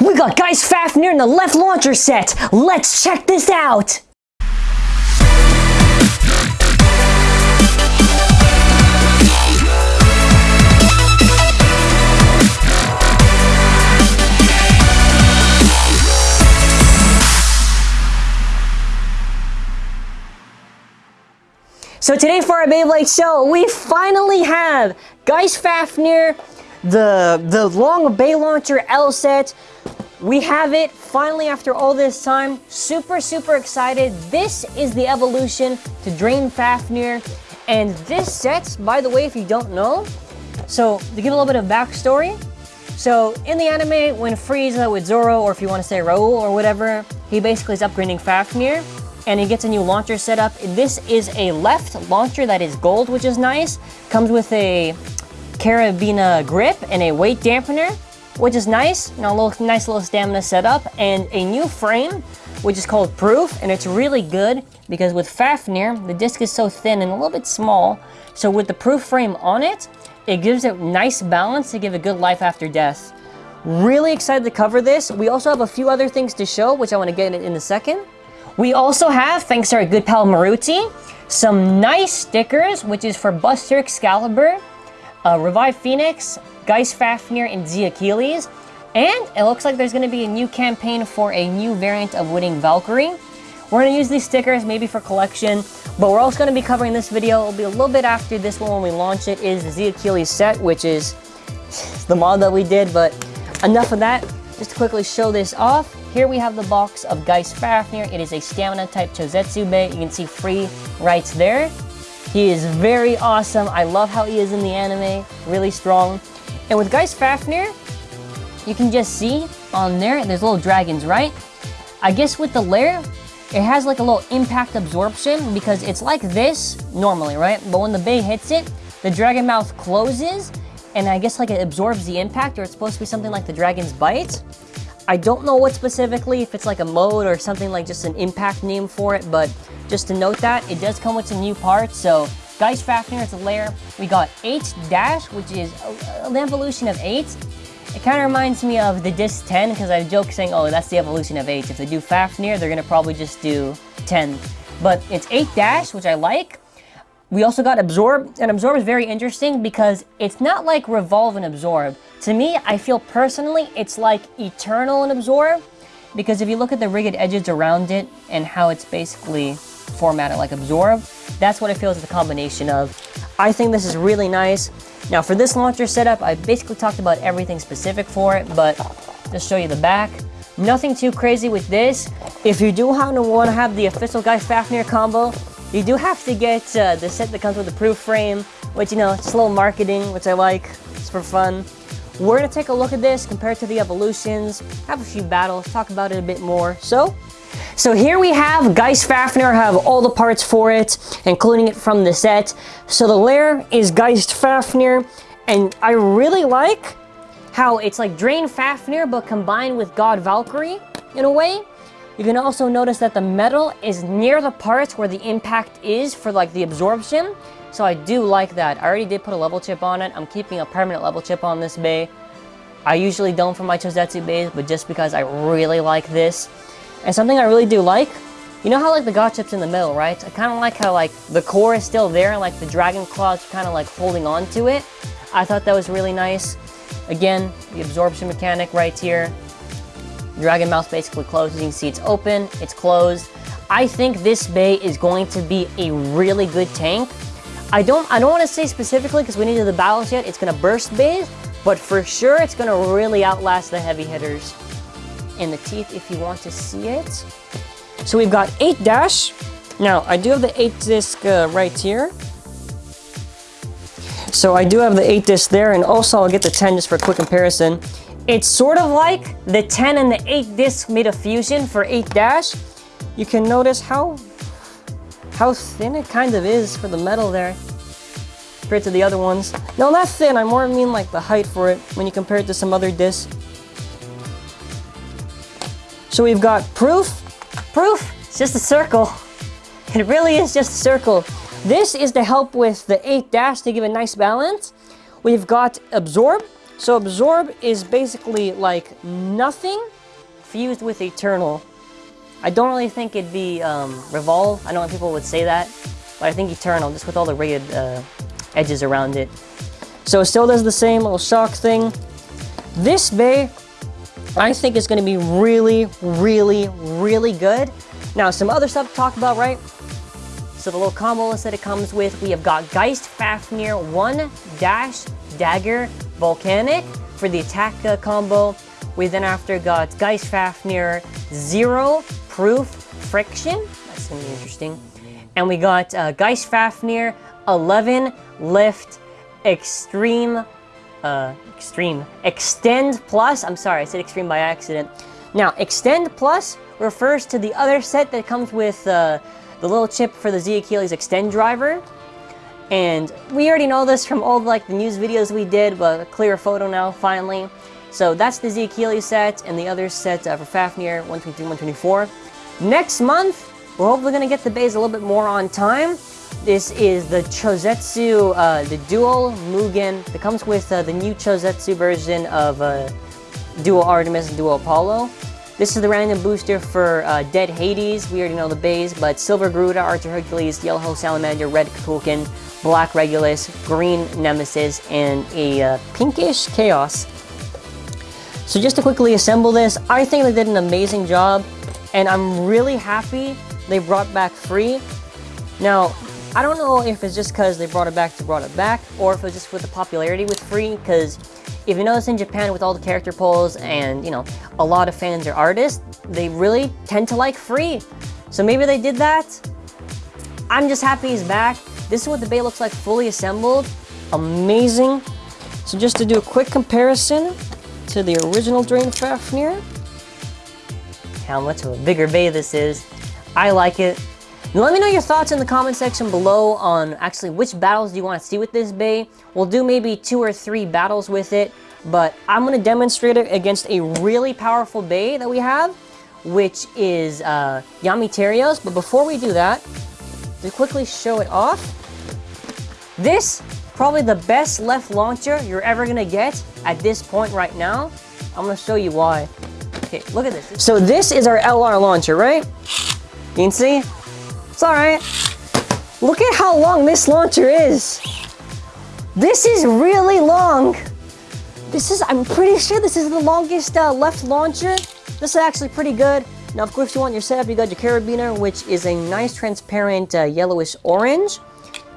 We got Geist Fafnir in the left launcher set. Let's check this out. So today for our Beyblade show, we finally have Geist Fafnir, the, the long Bey Launcher L set. We have it finally after all this time. Super, super excited. This is the evolution to Drain Fafnir. And this set, by the way, if you don't know, so to give a little bit of backstory, so in the anime, when Frieza with Zoro, or if you want to say Raul or whatever, he basically is upgrading Fafnir and he gets a new launcher setup. This is a left launcher that is gold, which is nice. Comes with a carabiner grip and a weight dampener, which is nice. You know, a little, nice little stamina setup. And a new frame, which is called Proof, and it's really good because with Fafnir, the disc is so thin and a little bit small. So with the Proof frame on it, it gives it nice balance to give a good life after death. Really excited to cover this. We also have a few other things to show, which I want to get in, in a second. We also have, thanks to our good pal Maruti, some nice stickers, which is for Buster Excalibur, uh, Revive Phoenix, Geist Fafnir, and Z Achilles. And it looks like there's going to be a new campaign for a new variant of Winning Valkyrie. We're going to use these stickers maybe for collection, but we're also going to be covering this video. It'll be a little bit after this one when we launch it, is the Z Achilles set, which is the mod that we did, but enough of that. Just to quickly show this off, here we have the box of Geist Fafnir. It is a stamina type Chozetsu Bay. You can see free rights there. He is very awesome. I love how he is in the anime. Really strong. And with Geist Fafnir, you can just see on there, there's little dragons, right? I guess with the lair, it has like a little impact absorption because it's like this normally, right? But when the bay hits it, the dragon mouth closes and I guess like it absorbs the impact or it's supposed to be something like the dragon's bite. I don't know what specifically, if it's like a mode or something like just an impact name for it, but just to note that, it does come with some new parts, so Geist Fafnir it's a lair. We got 8 Dash, which is an evolution of 8. It kind of reminds me of the Disc 10, because I joke saying, oh, that's the evolution of 8. If they do Fafnir, they're going to probably just do 10. But it's 8 Dash, which I like. We also got Absorb, and Absorb is very interesting because it's not like Revolve and Absorb. To me, I feel personally it's like Eternal and Absorb because if you look at the rigged edges around it and how it's basically formatted like Absorb, that's what it feels the combination of. I think this is really nice. Now for this launcher setup, I basically talked about everything specific for it, but just show you the back. Nothing too crazy with this. If you do happen to want to have the official Geist Fafnir combo, you do have to get uh, the set that comes with the proof frame, which, you know, it's a little marketing, which I like. It's for fun. We're to take a look at this, compare it to the evolutions, have a few battles, talk about it a bit more. So, so here we have Geist Fafnir, I have all the parts for it, including it from the set. So the lair is Geist Fafnir, and I really like how it's like Drain Fafnir, but combined with God Valkyrie, in a way. You can also notice that the metal is near the parts where the impact is for like the absorption. So I do like that. I already did put a level chip on it. I'm keeping a permanent level chip on this bay. I usually don't for my Chozetsu bays, but just because I really like this. And something I really do like, you know how like the God chip's in the middle, right? I kind of like how like the core is still there and like the dragon claws kind of like holding on to it. I thought that was really nice. Again, the absorption mechanic right here. Dragon Mouth basically closes. You can see it's open, it's closed. I think this bay is going to be a really good tank. I don't I don't want to say specifically because we need to the battles yet. It's going to burst bays, but for sure it's going to really outlast the heavy hitters in the teeth if you want to see it. So we've got 8 dash. Now, I do have the 8 disc uh, right here. So I do have the 8 disc there, and also I'll get the 10 just for a quick comparison. It's sort of like the 10 and the 8 disc made a fusion for 8 dash. You can notice how how thin it kind of is for the metal there compared to the other ones. No, not thin, I more mean like the height for it when you compare it to some other discs. So we've got proof. Proof, it's just a circle. It really is just a circle. This is to help with the 8 dash to give a nice balance. We've got absorb, So Absorb is basically like nothing fused with Eternal. I don't really think it'd be um, Revolve. I don't know people would say that, but I think Eternal, just with all the rated uh, edges around it. So it still does the same little shock thing. This bay, I think is going to be really, really, really good. Now, some other stuff to talk about, right? So the little combo list that it comes with, we have got Geist Fafnir 1 Dash Dagger Volcanic for the attack uh, combo. We then after got Geist Fafnir 0 Proof Friction. That's to be interesting. And we got uh, Geist Fafnir 11 Lift Extreme uh, Extreme. Extend Plus, I'm sorry, I said Extreme by accident. Now, Extend Plus refers to the other set that comes with uh, the little chip for the Z Achilles Extend driver. And we already know this from all like the news videos we did, but a clearer photo now, finally. So that's the Z Achilles set, and the other set uh, for Fafnir 123, 124. Next month, we're hopefully going to get the bays a little bit more on time. This is the Chozetsu, uh, the Dual Mugen that comes with uh, the new Chozetsu version of uh, Dual Artemis and Dual Apollo. This is the random booster for uh, Dead Hades. We already know the bays, but Silver Garuda, Archer Hercules, Yellow Salamander, Red Kukulkan, Black Regulus, Green Nemesis, and a uh, pinkish Chaos. So just to quickly assemble this, I think they did an amazing job, and I'm really happy they brought back Free. Now, I don't know if it's just because they brought it back to brought it back, or if it's just with the popularity with Free, because if you notice in Japan with all the character polls and, you know, a lot of fans are artists, they really tend to like Free. So maybe they did that. I'm just happy he's back. This is what the bay looks like fully assembled. Amazing. So just to do a quick comparison to the original Drain Fafnir. How much of a bigger bay this is. I like it. Let me know your thoughts in the comment section below on actually which battles do you want to see with this bay. We'll do maybe two or three battles with it, but I'm going to demonstrate it against a really powerful bay that we have, which is uh, But before we do that, to quickly show it off, this probably the best left launcher you're ever to get at this point right now. I'm to show you why. Okay, look at this. So this is our LR launcher, right? You can see it's all right. Look at how long this launcher is. This is really long. This is, I'm pretty sure this is the longest uh, left launcher. This is actually pretty good. Now, of course, you want your setup, you got your carabiner, which is a nice transparent uh, yellowish orange.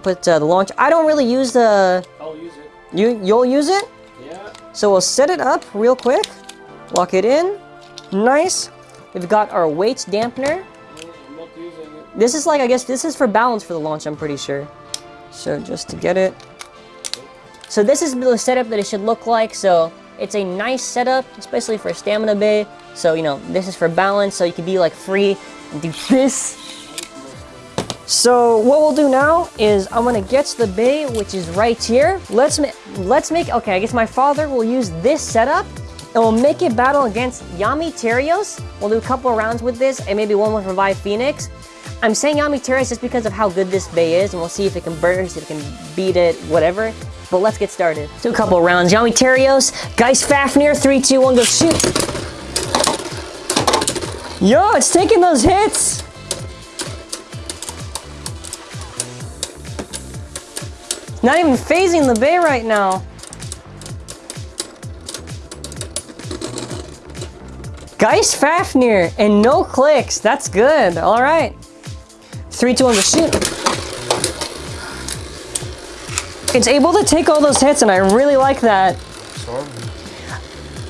Put uh, the launch. I don't really use the... I'll use it. You, you'll use it? Yeah. So we'll set it up real quick. Lock it in. Nice. We've got our weight dampener. This is like, I guess, this is for balance for the launch, I'm pretty sure. So just to get it. So this is the setup that it should look like. So it's a nice setup, especially for a stamina bay. So, you know, this is for balance, so you can be like free and do this. So what we'll do now is I'm gonna get to the bay, which is right here. Let's, ma let's make, okay, I guess my Fafnir will use this setup and we'll make it battle against Yami Terios. We'll do a couple rounds with this and maybe one with Revive Phoenix. I'm saying Yami Terios just because of how good this bay is, and we'll see if it can burst, if it can beat it, whatever. But let's get started. Do a couple rounds. Yami Terios, Geist Fafnir, 3, 2, 1, go shoot. Yo, it's taking those hits. Not even phasing the bay right now. Geist Fafnir and no clicks. That's good. All right. Three, two, one, go shoot. It's able to take all those hits, and I really like that.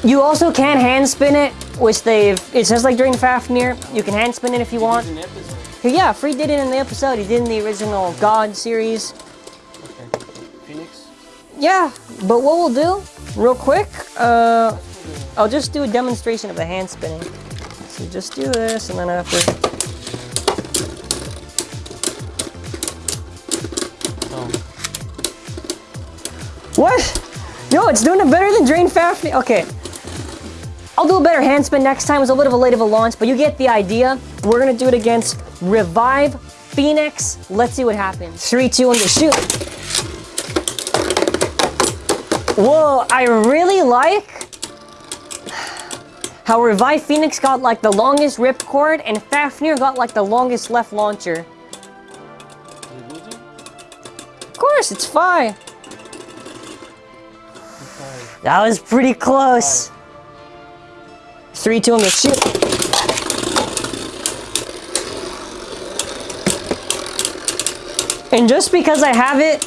You also can hand spin it, which they've, it says like Drain Fafnir, you can hand spin it if you want. Yeah, Free did it in the episode. He did in the original God series. Okay. Phoenix? Yeah, but what we'll do, real quick, uh, I'll just do a demonstration of the hand spinning. So just do this, and then after... What? No, it's doing it better than Drain Fafnir. Okay. I'll do a better hand spin next time. It was a little bit of a late of a launch, but you get the idea. We're gonna do it against Revive Phoenix. Let's see what happens. Three, two, one, go shoot. Whoa, I really like how Revive Phoenix got like the longest ripcord and Fafnir got like the longest left launcher. Of course, it's fine. That was pretty close. 3 2 on the shoot. And just because I have it,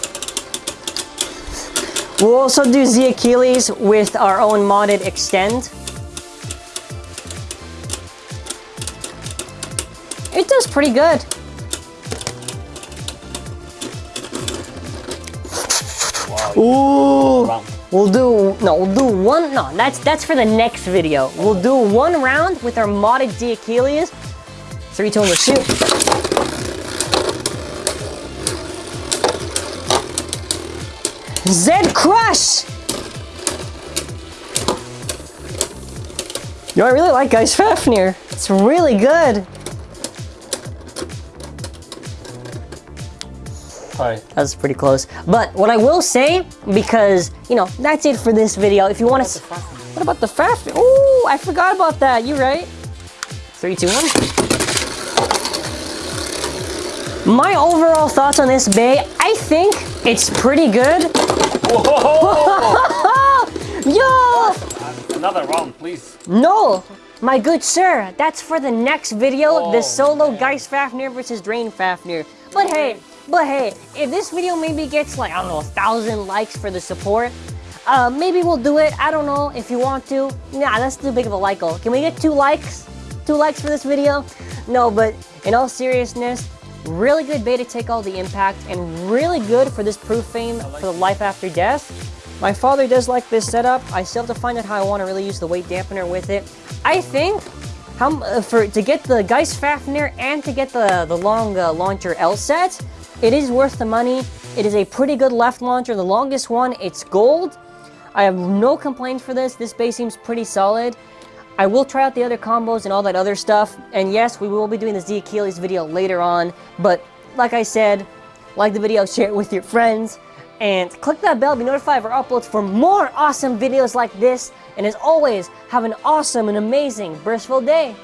we'll also do Z Achilles with our own modded extend. It does pretty good. Wow. Ooh. We'll do no, we'll do one. No, that's that's for the next video. We'll do one round with our modded Z Achilles. Three, two, on the shoot. Zed Crush. Yo, I really like Geist Fafnir. It's really good. Hi. That's pretty close. But what I will say, because, you know, that's it for this video. If you want to... What about the fast? Oh, I forgot about that. You right? Three, two, one. My overall thoughts on this bay, I think it's pretty good. Whoa! Yo! Another round, please. No! My good sir, that's for the next video, the Oh, solo man. Geist Fafnir versus Drain Fafnir. But hey, but hey, if this video maybe gets like, I don't know, a thousand likes for the support, uh, maybe we'll do it. I don't know if you want to. Nah, that's too big of a like goal. Can we get two likes? Two likes for this video? No, but in all seriousness, really good beta to take all the impact and really good for this proof fame for the life after death. My Fafnir does like this setup. I still have to find out how I want to really use the weight dampener with it. I think how uh, for to get the Geist Fafnir and to get the the long uh, launcher L set, it is worth the money. It is a pretty good left launcher, the longest one. It's gold. I have no complaints for this. This base seems pretty solid. I will try out the other combos and all that other stuff. And yes, we will be doing the Z Achilles video later on. But like I said, like the video, share it with your friends. And click that bell to be notified of our uploads for more awesome videos like this. And as always, have an awesome and amazing Burstful day.